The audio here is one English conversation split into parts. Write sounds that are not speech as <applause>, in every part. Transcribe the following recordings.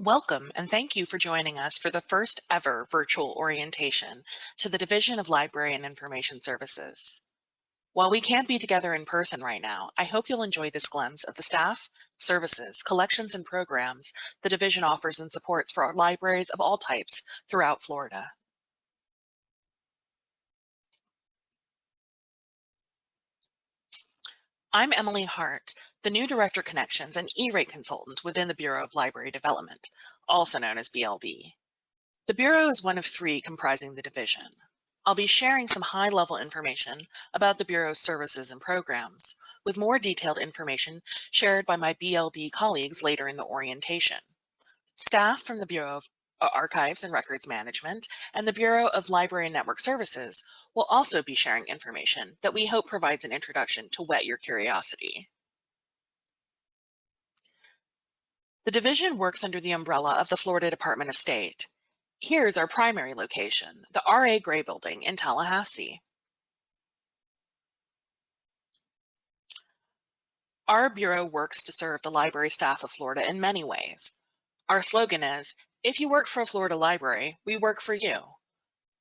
Welcome and thank you for joining us for the first ever virtual orientation to the Division of Library and Information Services. While we can't be together in person right now, I hope you'll enjoy this glimpse of the staff, services, collections, and programs the division offers and supports for our libraries of all types throughout Florida. I'm Emily Hart, the new Director Connections and E-rate Consultant within the Bureau of Library Development, also known as BLD. The Bureau is one of three comprising the division. I'll be sharing some high-level information about the Bureau's services and programs, with more detailed information shared by my BLD colleagues later in the orientation. Staff from the Bureau of uh, Archives and Records Management, and the Bureau of Library and Network Services will also be sharing information that we hope provides an introduction to whet your curiosity. The division works under the umbrella of the Florida Department of State. Here's our primary location, the R.A. Gray Building in Tallahassee. Our Bureau works to serve the library staff of Florida in many ways. Our slogan is, if you work for a Florida library, we work for you.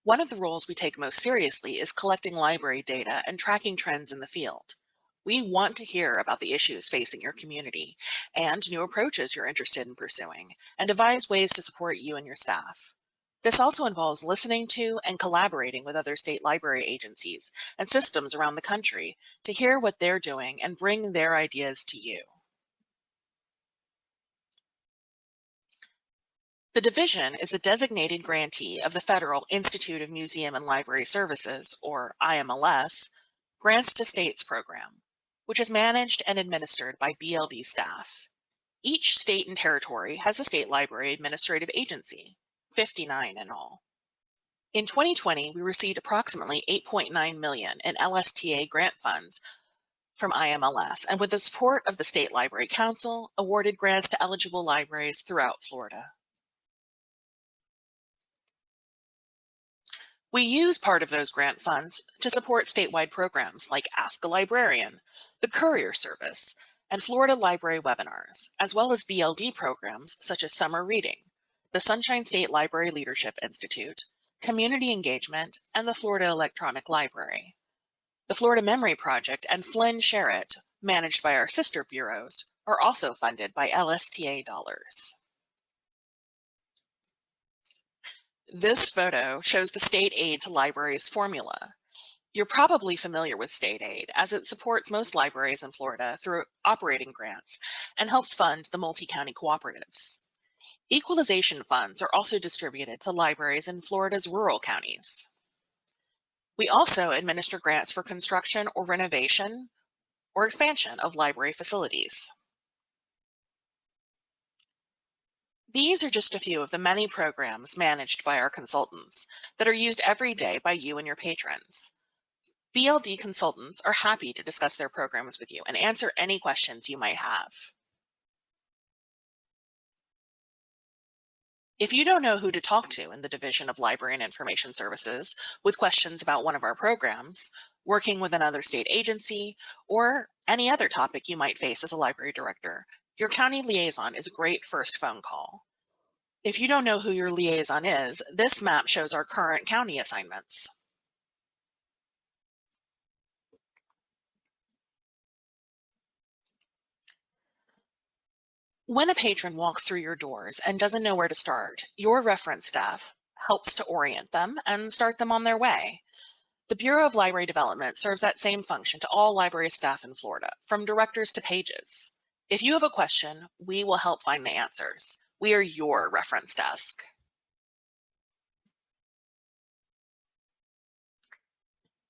One of the roles we take most seriously is collecting library data and tracking trends in the field. We want to hear about the issues facing your community and new approaches you're interested in pursuing and devise ways to support you and your staff. This also involves listening to and collaborating with other state library agencies and systems around the country to hear what they're doing and bring their ideas to you. The division is the designated grantee of the Federal Institute of Museum and Library Services, or IMLS, Grants to States program, which is managed and administered by BLD staff. Each state and territory has a state library administrative agency, 59 in all. In 2020, we received approximately 8.9 million in LSTA grant funds from IMLS, and with the support of the State Library Council, awarded grants to eligible libraries throughout Florida. We use part of those grant funds to support statewide programs like Ask a Librarian, the Courier Service, and Florida Library webinars, as well as BLD programs such as Summer Reading, the Sunshine State Library Leadership Institute, Community Engagement, and the Florida Electronic Library. The Florida Memory Project and FLIN Share-it, managed by our sister bureaus, are also funded by LSTA dollars. This photo shows the state aid to libraries formula. You're probably familiar with state aid as it supports most libraries in Florida through operating grants and helps fund the multi-county cooperatives. Equalization funds are also distributed to libraries in Florida's rural counties. We also administer grants for construction or renovation or expansion of library facilities. These are just a few of the many programs managed by our consultants that are used every day by you and your patrons. BLD consultants are happy to discuss their programs with you and answer any questions you might have. If you don't know who to talk to in the Division of Library and Information Services with questions about one of our programs, working with another state agency, or any other topic you might face as a library director, your county liaison is a great first phone call. If you don't know who your liaison is, this map shows our current county assignments. When a patron walks through your doors and doesn't know where to start, your reference staff helps to orient them and start them on their way. The Bureau of Library Development serves that same function to all library staff in Florida, from directors to pages. If you have a question, we will help find the answers. We are your reference desk.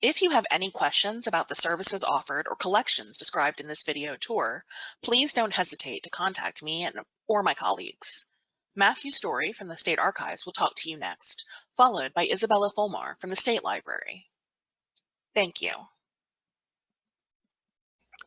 If you have any questions about the services offered or collections described in this video tour, please don't hesitate to contact me and, or my colleagues. Matthew Story from the State Archives will talk to you next, followed by Isabella Fulmer from the State Library. Thank you.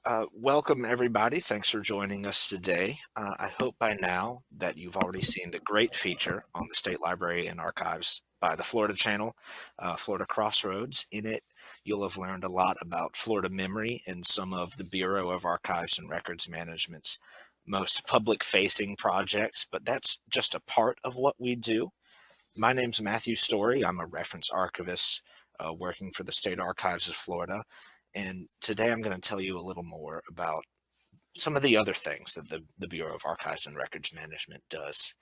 Uh, welcome everybody. Thanks for joining us today. Uh, I hope by now that you've already seen the great feature on the State Library and Archives by the Florida Channel, uh, Florida Crossroads. In it, you'll have learned a lot about Florida memory and some of the Bureau of Archives and Records Management's most public facing projects, but that's just a part of what we do. My name's Matthew Story. I'm a reference archivist uh, working for the State Archives of Florida. And today I'm going to tell you a little more about some of the other things that the, the Bureau of Archives and Records Management does.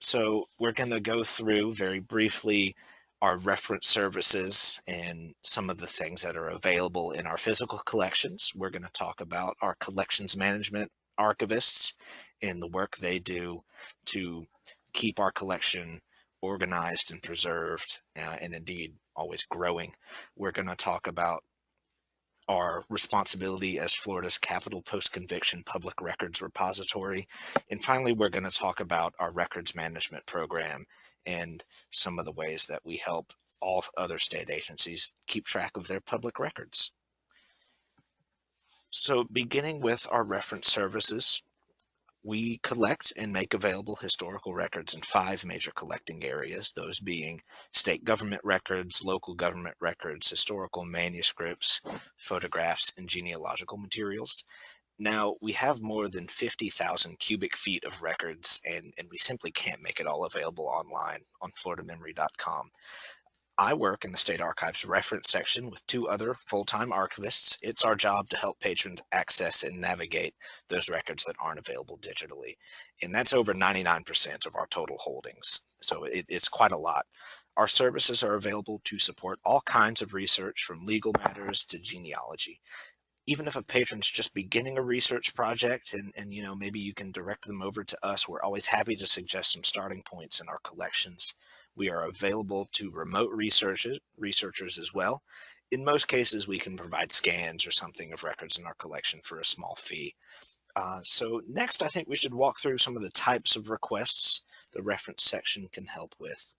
So we're going to go through very briefly our reference services and some of the things that are available in our physical collections. We're going to talk about our collections management archivists and the work they do to keep our collection organized and preserved uh, and indeed always growing. We're going to talk about our responsibility as Florida's capital post-conviction public records repository. And finally, we're going to talk about our records management program and some of the ways that we help all other state agencies keep track of their public records. So beginning with our reference services, we collect and make available historical records in five major collecting areas, those being state government records, local government records, historical manuscripts, photographs, and genealogical materials. Now, we have more than 50,000 cubic feet of records, and, and we simply can't make it all available online on floridamemory.com. I work in the State Archives reference section with two other full-time archivists. It's our job to help patrons access and navigate those records that aren't available digitally. And that's over 99% of our total holdings. So it, it's quite a lot. Our services are available to support all kinds of research from legal matters to genealogy even if a patron's just beginning a research project and, and you know maybe you can direct them over to us we're always happy to suggest some starting points in our collections we are available to remote researchers researchers as well. In most cases we can provide scans or something of records in our collection for a small fee. Uh, so next i think we should walk through some of the types of requests the reference section can help with.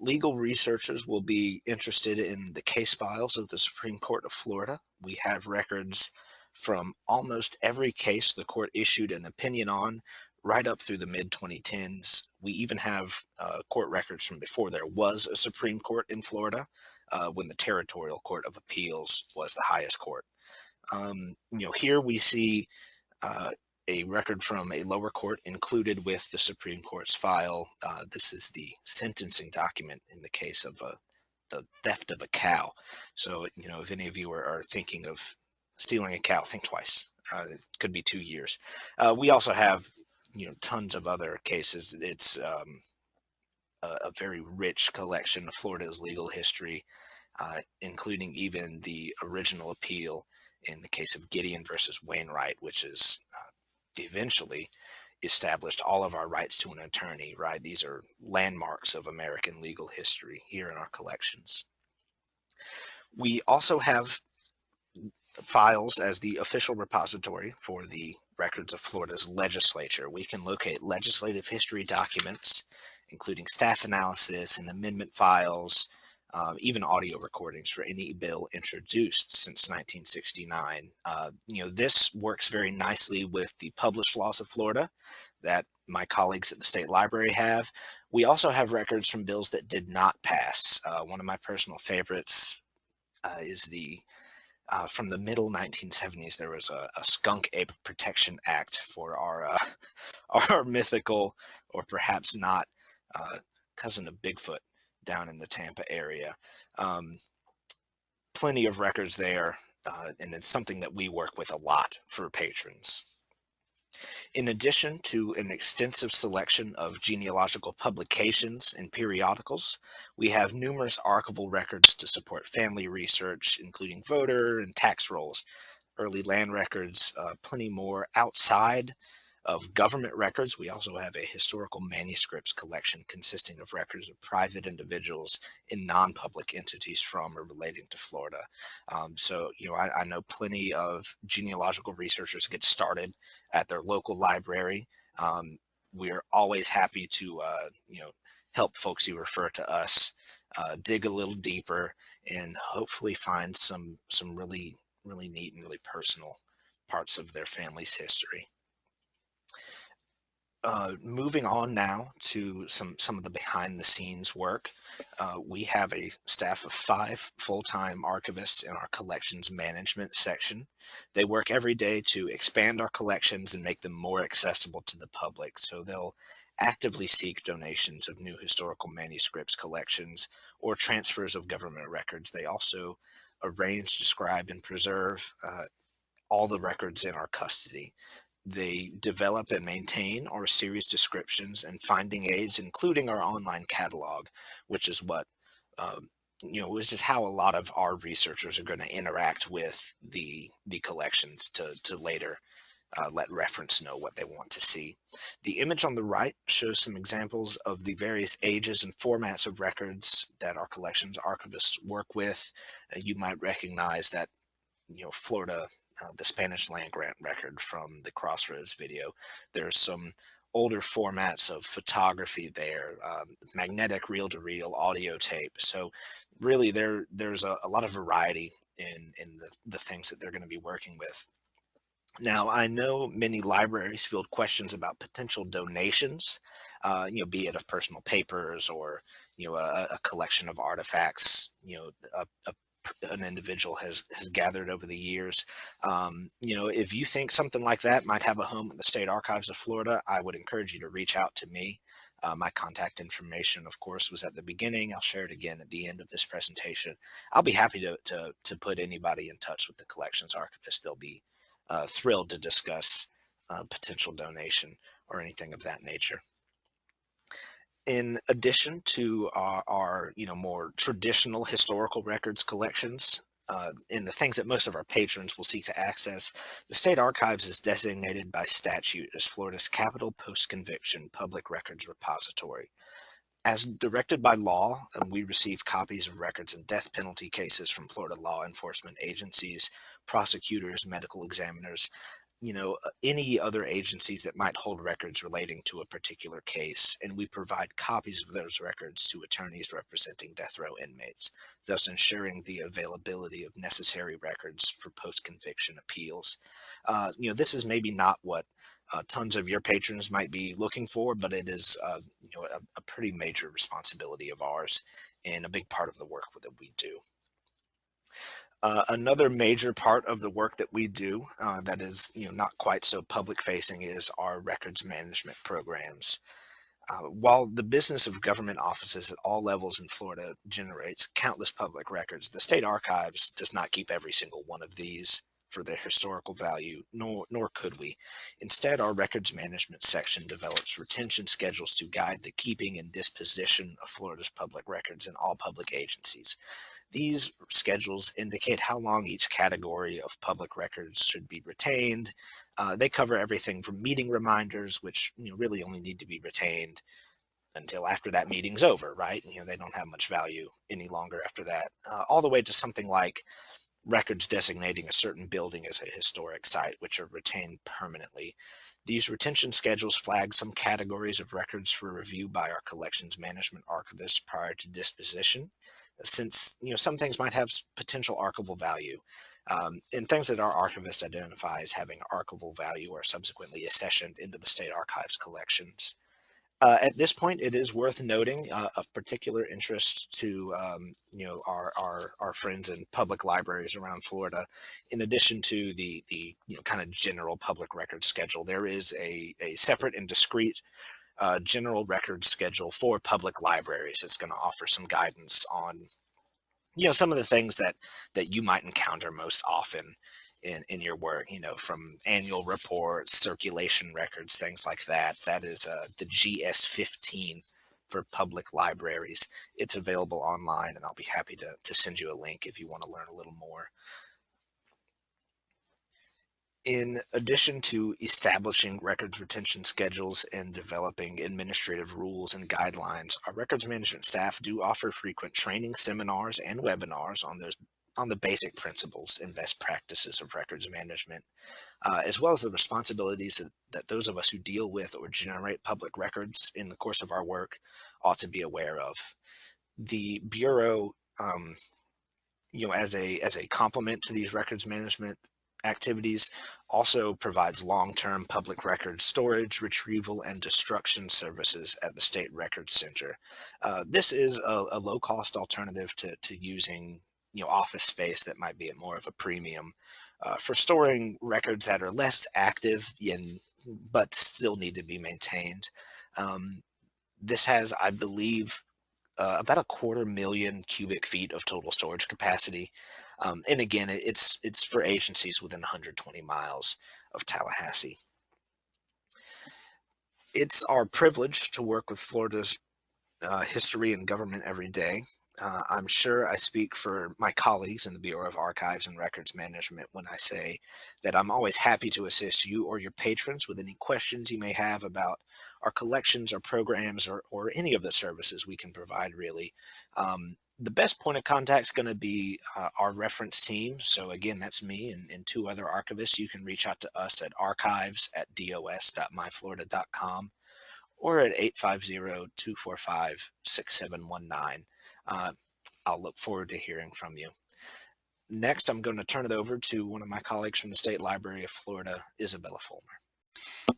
Legal researchers will be interested in the case files of the Supreme Court of Florida. We have records from almost every case the court issued an opinion on right up through the mid 2010s. We even have uh, court records from before there was a Supreme Court in Florida uh, when the Territorial Court of Appeals was the highest court. Um, you know, here we see uh, a record from a lower court included with the Supreme Court's file. Uh, this is the sentencing document in the case of uh, the theft of a cow. So, you know, if any of you are, are thinking of stealing a cow, think twice. Uh, it could be two years. Uh, we also have, you know, tons of other cases. It's um, a, a, very rich collection of Florida's legal history, uh, including even the original appeal in the case of Gideon versus Wainwright, which is uh, eventually established all of our rights to an attorney, right? These are landmarks of American legal history here in our collections. We also have files as the official repository for the records of Florida's legislature. We can locate legislative history documents, including staff analysis and amendment files, um, even audio recordings for any bill introduced since 1969. Uh, you know, this works very nicely with the published laws of Florida that my colleagues at the State Library have. We also have records from bills that did not pass. Uh, one of my personal favorites uh, is the uh, from the middle 1970s, there was a, a, Skunk Ape Protection Act for our uh, <laughs> our mythical, or perhaps not, uh, cousin of Bigfoot down in the Tampa area. Um, plenty of records there, uh, and it's something that we work with a lot for patrons. In addition to an extensive selection of genealogical publications and periodicals, we have numerous archival records to support family research, including voter and tax rolls, early land records, uh, plenty more outside of government records. We also have a historical manuscripts collection consisting of records of private individuals in non-public entities from or relating to Florida. Um, so, you know, I, I, know plenty of genealogical researchers get started at their local library. Um, we're always happy to, uh, you know, help folks who refer to us uh, dig a little deeper and hopefully find some some really really neat and really personal parts of their family's history. Uh, moving on now to some some of the behind the scenes work. Uh, we have a staff of five full-time archivists in our collections management section. They work every day to expand our collections and make them more accessible to the public. So they'll actively seek donations of new historical manuscripts collections or transfers of government records. They also arrange, describe, and preserve uh, all the records in our custody. They develop and maintain our series descriptions and finding aids, including our online catalog, which is what, um, you know, which is how a lot of our researchers are going to interact with the the collections to, to later uh, let reference know what they want to see. The image on the right shows some examples of the various ages and formats of records that our collections archivists work with. Uh, you might recognize that you know, Florida, uh, the Spanish land grant record from the Crossroads video. There's some older formats of photography there, um, magnetic reel-to-reel audio tape. So really there there's a, a, lot of variety in, in the, the things that they're going to be working with. Now, I know many libraries field questions about potential donations, uh, you know, be it of personal papers or, you know, a, a collection of artifacts, you know, a, a an individual has has gathered over the years. Um, you know, if you think something like that might have a home at the State Archives of Florida, I would encourage you to reach out to me. Uh, my contact information, of course, was at the beginning. I'll share it again at the end of this presentation. I'll be happy to, to, to put anybody in touch with the collections archivist. They'll be uh, thrilled to discuss uh, potential donation or anything of that nature in addition to our, our, you know more traditional historical records collections uh, the things that most of our patrons will seek to access, the State Archives is designated by statute as Florida's capital post-conviction public records repository. As directed by law, we receive copies of records in death penalty cases from Florida law enforcement agencies, prosecutors, medical examiners, you know, uh, any other agencies that might hold records relating to a particular case, and we provide copies of those records to attorneys representing death row inmates, thus ensuring the availability of necessary records for post-conviction appeals. Uh, you know, this is maybe not what uh, tons of your patrons might be looking for, but it is, uh, you know, a, a pretty major responsibility of ours and a big part of the work that we do. Uh, another major part of the work that we do uh, that is you know not quite so public facing is our records management programs. Uh, while the business of government offices at all levels in Florida generates countless public records, the state archives does not keep every single one of these for their historical value, nor, nor could we. Instead, our records management section develops retention schedules to guide the keeping and disposition of Florida's public records in all public agencies. These schedules indicate how long each category of public records should be retained. Uh, they cover everything from meeting reminders, which you know, really only need to be retained until after that meeting's over, right? You know, they don't have much value any longer after that, uh, all the way to something like records designating a certain building as a historic site, which are retained permanently. These retention schedules flag some categories of records for review by our collections management archivist prior to disposition since you know some things might have potential archival value. Um, and things that our archivist identifies having archival value are subsequently accessioned into the state archives collections. Uh, at this point, it is worth noting uh, of particular interest to um, you know our, our our friends in public libraries around Florida. In addition to the the you know kind of general public record schedule, there is a a separate and discrete uh, general record schedule for public libraries. It's going to offer some guidance on, you know, some of the things that that you might encounter most often in in your work. You know, from annual reports, circulation records, things like that. That is uh, the GS15 for public libraries. It's available online, and I'll be happy to to send you a link if you want to learn a little more. In addition to establishing records retention schedules and developing administrative rules and guidelines, our records management staff do offer frequent training seminars and webinars on those on the basic principles and best practices of records management, uh, as well as the responsibilities that, those of us who deal with or generate public records in the course of our work ought to be aware of. The Bureau, um, you know, as a as a complement to these records management activities, also provides long-term public record storage, retrieval, and destruction services at the State Records Center. Uh, this is a, a low-cost alternative to, to using you know, office space that might be at more of a premium uh, for storing records that are less active in, but still need to be maintained. Um, this has, I believe, uh, about a quarter million cubic feet of total storage capacity. Um, and again, it's it's for agencies within 120 miles of Tallahassee. It's our privilege to work with Florida's uh, history and government every day. Uh, I'm sure I speak for my colleagues in the Bureau of Archives and Records Management when I say that I'm always happy to assist you or your patrons with any questions you may have about our collections, our programs, or, or any of the services we can provide really. Um, the best point of contact is going to be uh, our reference team. So again, that's me and, and, two other archivists. You can reach out to us at archives at dos.myflorida.com or at 850-245-6719. Uh, I'll look forward to hearing from you. Next, I'm going to turn it over to one of my colleagues from the State Library of Florida, Isabella Fulmer.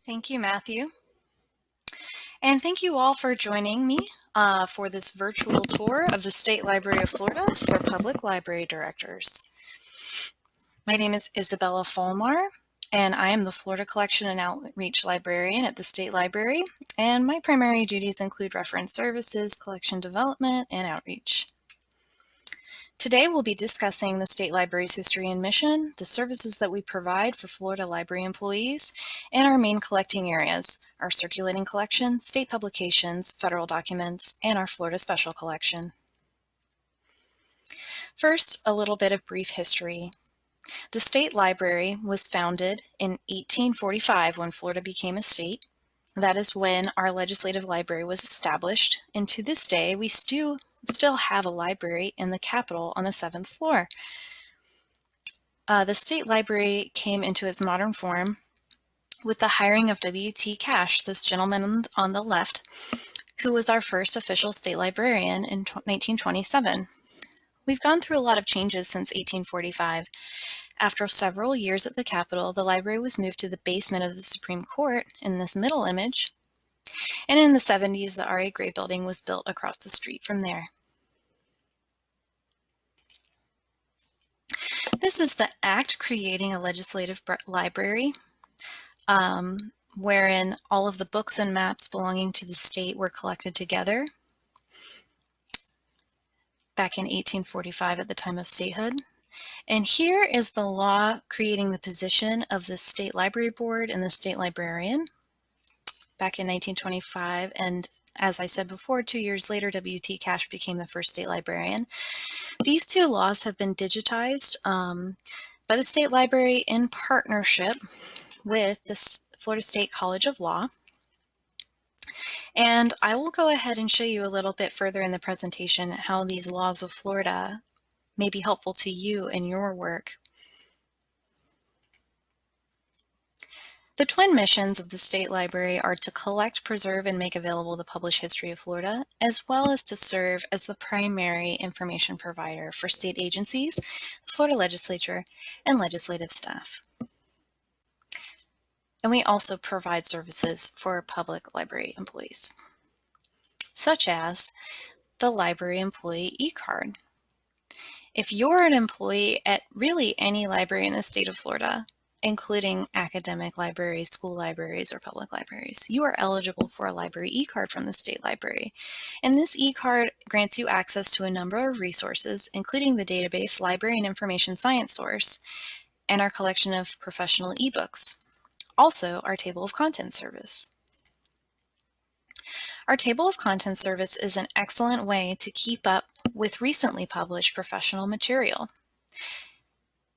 Thank you, Matthew. And thank you all for joining me uh, for this virtual tour of the State Library of Florida for Public Library Directors. My name is Isabella Fulmer, and I am the Florida Collection and Outreach Librarian at the State Library, and my primary duties include reference services, collection development, and outreach. Today we'll be discussing the State Library's history and mission, the services that we provide for Florida Library employees, and our main collecting areas, our circulating collection, state publications, federal documents, and our Florida Special Collection. First, a little bit of brief history. The State Library was founded in 1845 when Florida became a state. That is when our legislative library was established, and to this day we still still have a library in the Capitol on the seventh floor. Uh, the State Library came into its modern form with the hiring of W.T. Cash, this gentleman on the left, who was our first official state librarian in 1927. We've gone through a lot of changes since 1845. After several years at the Capitol, the library was moved to the basement of the Supreme Court in this middle image, and in the 70s, the R.A. Gray building was built across the street from there. This is the act creating a legislative library, um, wherein all of the books and maps belonging to the state were collected together back in 1845 at the time of statehood. And here is the law creating the position of the State Library Board and the State Librarian back in 1925. And as I said before, two years later, W.T. Cash became the first state librarian. These two laws have been digitized um, by the State Library in partnership with the Florida State College of Law. And I will go ahead and show you a little bit further in the presentation how these laws of Florida may be helpful to you in your work The twin missions of the State Library are to collect, preserve, and make available the published history of Florida, as well as to serve as the primary information provider for state agencies, the Florida legislature, and legislative staff. And we also provide services for public library employees, such as the library employee e-card. If you're an employee at really any library in the state of Florida, including academic libraries, school libraries, or public libraries. You are eligible for a library e-card from the state library. And this e-card grants you access to a number of resources, including the database Library and Information Science Source, and our collection of professional ebooks. Also, our table of contents service. Our table of contents service is an excellent way to keep up with recently published professional material.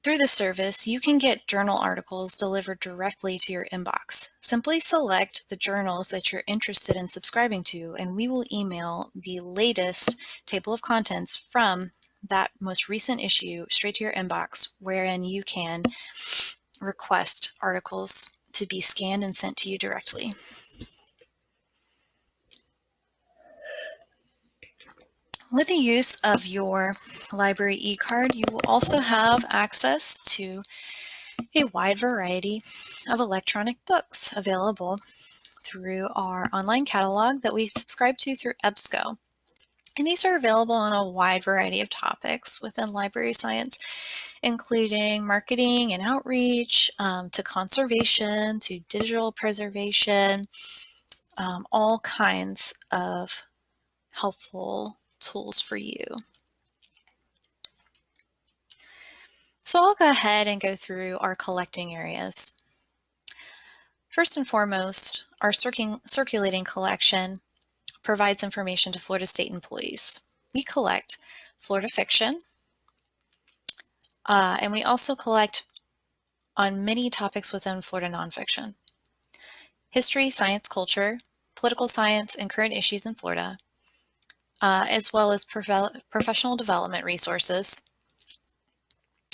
Through the service, you can get journal articles delivered directly to your inbox. Simply select the journals that you're interested in subscribing to, and we will email the latest table of contents from that most recent issue straight to your inbox, wherein you can request articles to be scanned and sent to you directly. With the use of your library e-card, you will also have access to a wide variety of electronic books available through our online catalog that we subscribe to through EBSCO. And these are available on a wide variety of topics within library science, including marketing and outreach, um, to conservation, to digital preservation, um, all kinds of helpful tools for you. So I'll go ahead and go through our collecting areas. First and foremost, our circulating collection provides information to Florida State employees. We collect Florida fiction, uh, and we also collect on many topics within Florida nonfiction. History, science, culture, political science, and current issues in Florida, uh, as well as prof professional development resources,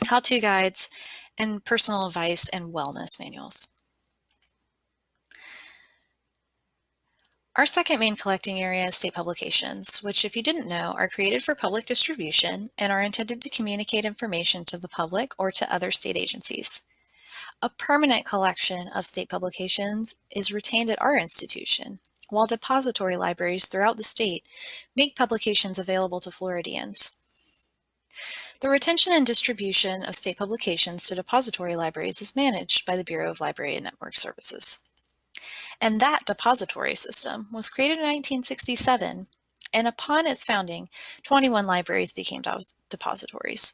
how-to guides, and personal advice and wellness manuals. Our second main collecting area is state publications, which if you didn't know, are created for public distribution and are intended to communicate information to the public or to other state agencies. A permanent collection of state publications is retained at our institution, while depository libraries throughout the state make publications available to Floridians. The retention and distribution of state publications to depository libraries is managed by the Bureau of Library and Network Services. And that depository system was created in 1967, and upon its founding, 21 libraries became depositories.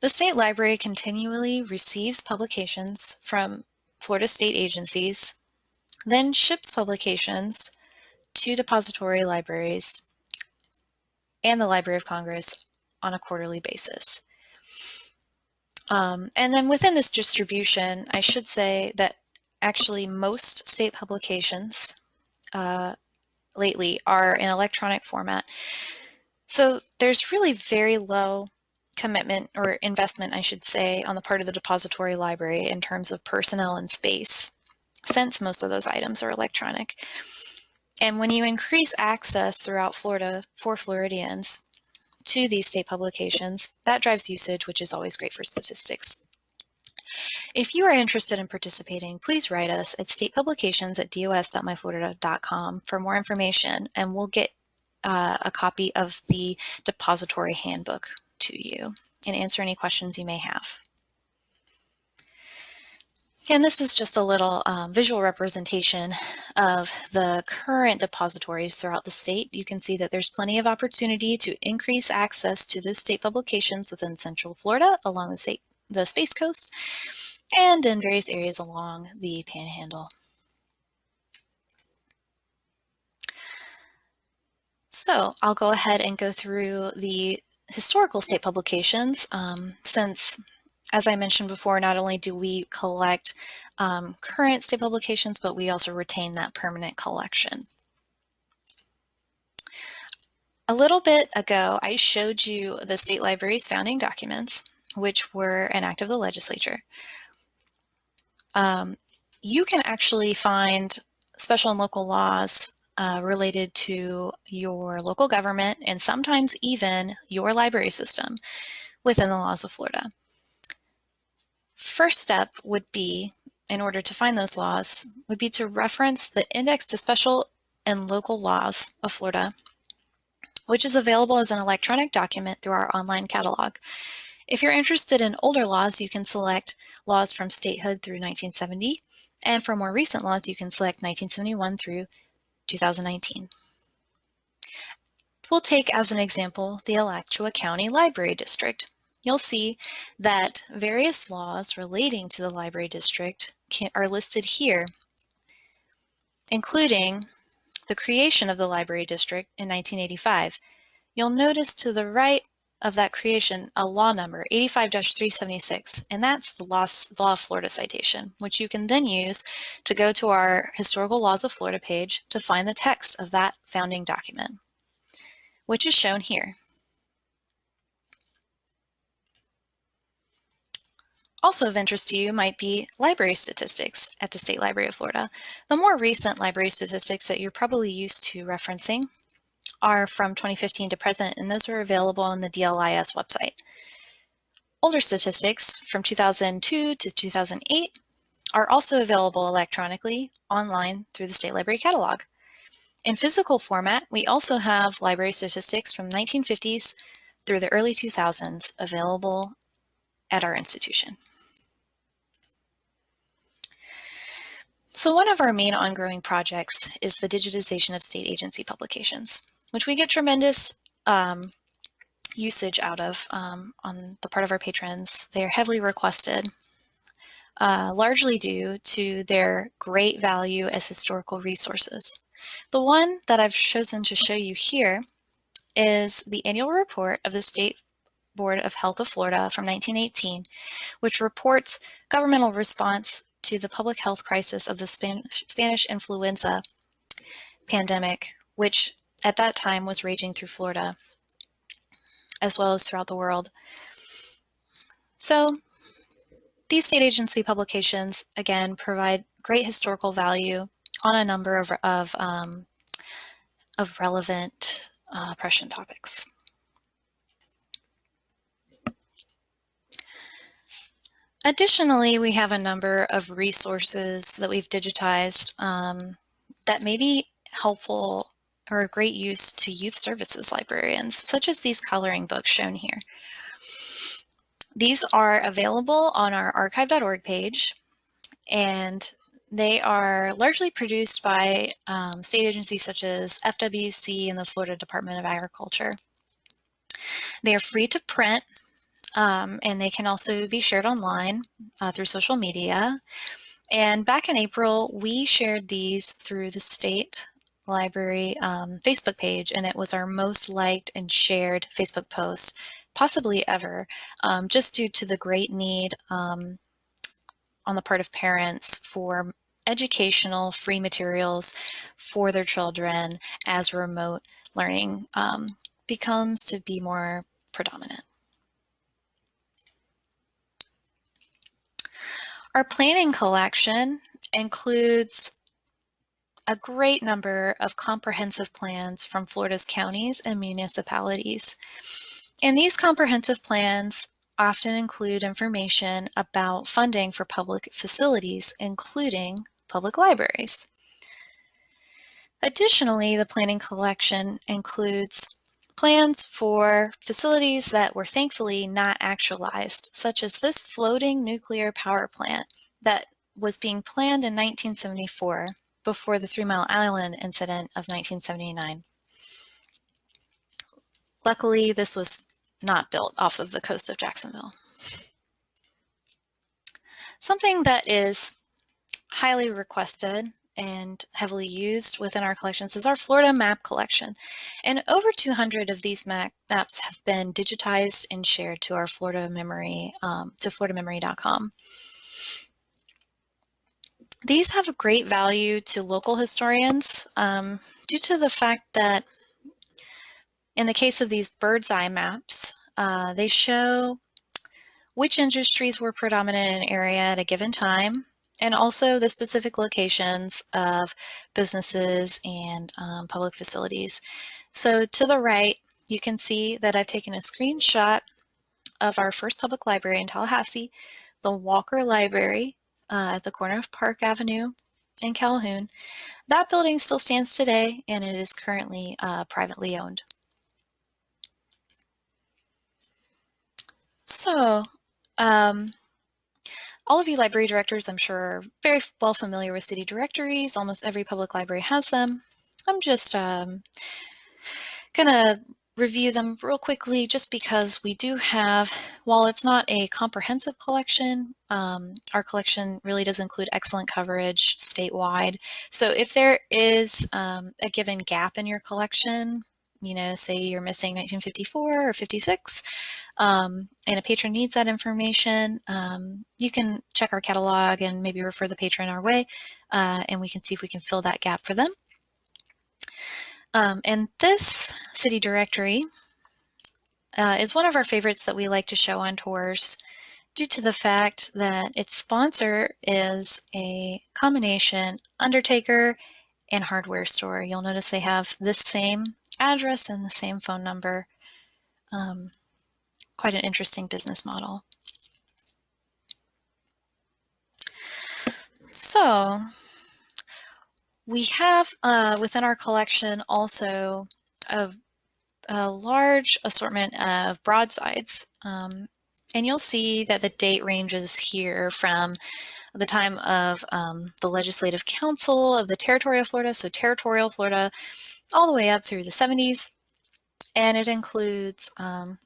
The State Library continually receives publications from Florida state agencies, then ships publications to depository libraries and the Library of Congress on a quarterly basis. Um, and then within this distribution, I should say that actually most state publications uh, lately are in electronic format. So there's really very low commitment or investment, I should say, on the part of the depository library in terms of personnel and space, since most of those items are electronic. And when you increase access throughout Florida for Floridians to these state publications, that drives usage, which is always great for statistics. If you are interested in participating, please write us at statepublications at dos.myflorida.com for more information and we'll get uh, a copy of the depository handbook to you and answer any questions you may have. And this is just a little um, visual representation of the current depositories throughout the state. You can see that there's plenty of opportunity to increase access to the state publications within Central Florida along the state the Space Coast and in various areas along the Panhandle. So I'll go ahead and go through the historical state publications um, since, as I mentioned before, not only do we collect um, current state publications, but we also retain that permanent collection. A little bit ago, I showed you the state library's founding documents which were an act of the legislature. Um, you can actually find special and local laws uh, related to your local government and sometimes even your library system within the laws of Florida. First step would be, in order to find those laws, would be to reference the Index to Special and Local Laws of Florida, which is available as an electronic document through our online catalog. If you're interested in older laws, you can select laws from statehood through 1970, and for more recent laws, you can select 1971 through 2019. We'll take as an example the Alachua County Library District. You'll see that various laws relating to the library district can, are listed here, including the creation of the library district in 1985. You'll notice to the right of that creation a law number 85-376 and that's the law, law of Florida citation which you can then use to go to our historical laws of Florida page to find the text of that founding document which is shown here. Also of interest to you might be library statistics at the State Library of Florida. The more recent library statistics that you're probably used to referencing are from 2015 to present, and those are available on the DLIS website. Older statistics from 2002 to 2008 are also available electronically online through the State Library Catalog. In physical format, we also have library statistics from 1950s through the early 2000s available at our institution. So one of our main ongoing projects is the digitization of state agency publications, which we get tremendous um, usage out of um, on the part of our patrons. They are heavily requested, uh, largely due to their great value as historical resources. The one that I've chosen to show you here is the annual report of the State Board of Health of Florida from 1918, which reports governmental response to the public health crisis of the Spanish, Spanish influenza pandemic, which at that time was raging through Florida as well as throughout the world. So these state agency publications, again, provide great historical value on a number of, of, um, of relevant uh, oppression topics. Additionally, we have a number of resources that we've digitized um, that may be helpful or a great use to youth services librarians, such as these coloring books shown here. These are available on our archive.org page, and they are largely produced by um, state agencies such as FWC and the Florida Department of Agriculture. They are free to print, um, and they can also be shared online uh, through social media. And back in April, we shared these through the state library um, Facebook page, and it was our most liked and shared Facebook post, possibly ever, um, just due to the great need um, on the part of parents for educational free materials for their children as remote learning um, becomes to be more predominant. Our planning collection includes a great number of comprehensive plans from Florida's counties and municipalities. And these comprehensive plans often include information about funding for public facilities, including public libraries. Additionally, the planning collection includes plans for facilities that were thankfully not actualized, such as this floating nuclear power plant that was being planned in 1974 before the Three Mile Island incident of 1979. Luckily, this was not built off of the coast of Jacksonville. Something that is highly requested and heavily used within our collections is our Florida map collection. And over 200 of these map maps have been digitized and shared to our Florida memory, um, to floridamemory.com. These have a great value to local historians um, due to the fact that in the case of these bird's eye maps, uh, they show which industries were predominant in an area at a given time, and also the specific locations of businesses and um, public facilities. So to the right, you can see that I've taken a screenshot of our first public library in Tallahassee, the Walker Library, uh, at the corner of Park Avenue in Calhoun. That building still stands today and it is currently uh, privately owned. So, um, all of you library directors, I'm sure, are very well familiar with city directories. Almost every public library has them. I'm just um, gonna review them real quickly just because we do have, while it's not a comprehensive collection, um, our collection really does include excellent coverage statewide. So if there is um, a given gap in your collection, you know, say you're missing 1954 or 56, um, and a patron needs that information, um, you can check our catalog and maybe refer the patron our way, uh, and we can see if we can fill that gap for them. Um, and this city directory uh, is one of our favorites that we like to show on tours due to the fact that its sponsor is a combination undertaker and hardware store. You'll notice they have this same address and the same phone number. Um, quite an interesting business model. So we have uh, within our collection also a, a large assortment of broadsides. Um, and you'll see that the date ranges here from the time of um, the Legislative Council of the Territory of Florida. So Territorial Florida all the way up through the 70s. And it includes um,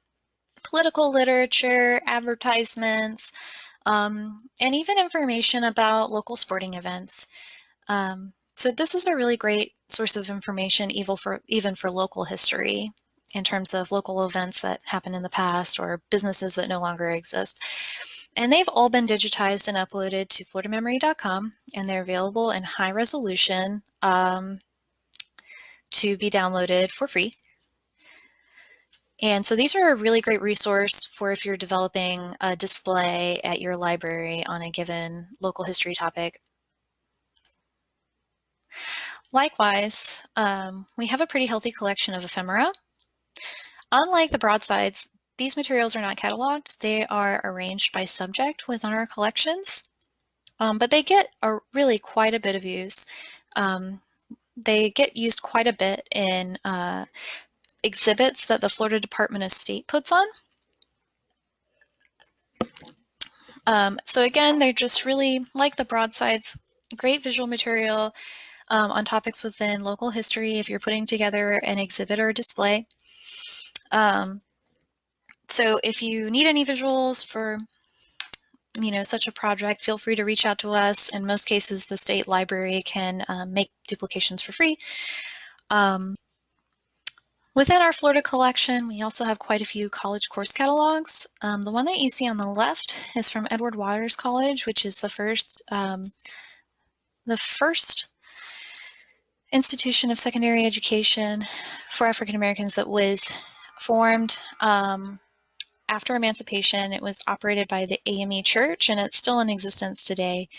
political literature, advertisements, um, and even information about local sporting events. Um, so this is a really great source of information even for, even for local history in terms of local events that happened in the past or businesses that no longer exist. And they've all been digitized and uploaded to floridamemory.com and they're available in high resolution um, to be downloaded for free. And so these are a really great resource for if you're developing a display at your library on a given local history topic. Likewise, um, we have a pretty healthy collection of ephemera. Unlike the broadsides, these materials are not cataloged. They are arranged by subject within our collections, um, but they get a, really quite a bit of use. Um, they get used quite a bit in uh, exhibits that the Florida Department of State puts on. Um, so again, they're just really like the broadsides, great visual material um, on topics within local history if you're putting together an exhibit or display. Um, so if you need any visuals for you know, such a project, feel free to reach out to us. In most cases, the state library can um, make duplications for free. Um, Within our Florida collection, we also have quite a few college course catalogs. Um, the one that you see on the left is from Edward Waters College, which is the first, um, the first institution of secondary education for African Americans that was formed um, after emancipation. It was operated by the AME Church, and it's still in existence today.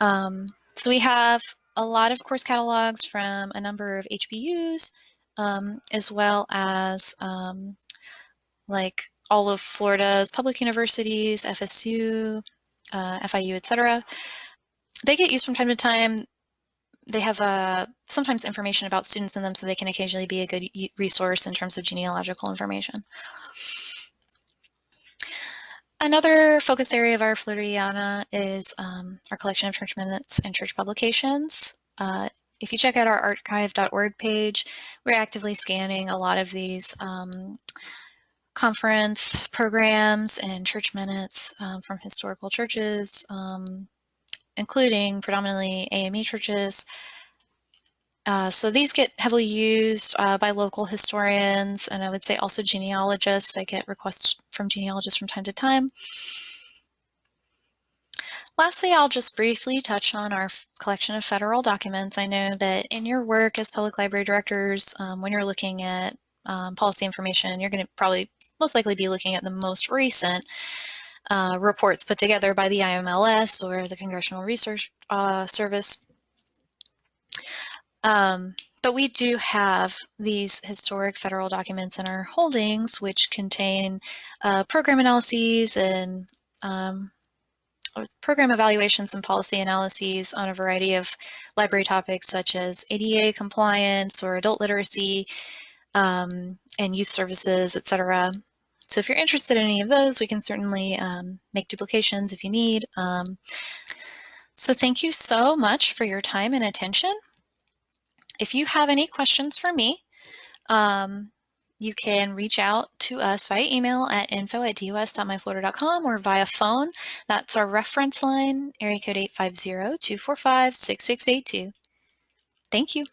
Um, so we have a lot of course catalogs from a number of HBUs, um, as well as um, like all of Florida's public universities, FSU, uh, FIU, etc. They get used from time to time. They have uh, sometimes information about students in them, so they can occasionally be a good resource in terms of genealogical information. Another focus area of our Floridiana is um, our collection of church minutes and church publications. Uh, if you check out our archive.org page, we're actively scanning a lot of these um, conference programs and church minutes um, from historical churches, um, including predominantly AME churches. Uh, so these get heavily used uh, by local historians and I would say also genealogists. I get requests from genealogists from time to time. Lastly, I'll just briefly touch on our collection of federal documents. I know that in your work as public library directors, um, when you're looking at um, policy information, you're going to probably most likely be looking at the most recent uh, reports put together by the IMLS or the Congressional Research uh, Service. Um, but we do have these historic federal documents in our holdings, which contain uh, program analyses and um, program evaluations and policy analyses on a variety of library topics such as ADA compliance or adult literacy um, and youth services, etc. So if you're interested in any of those, we can certainly um, make duplications if you need. Um, so thank you so much for your time and attention. If you have any questions for me, um, you can reach out to us via email at info at dos.myflorida.com or via phone. That's our reference line, area code 850-245-6682. Thank you.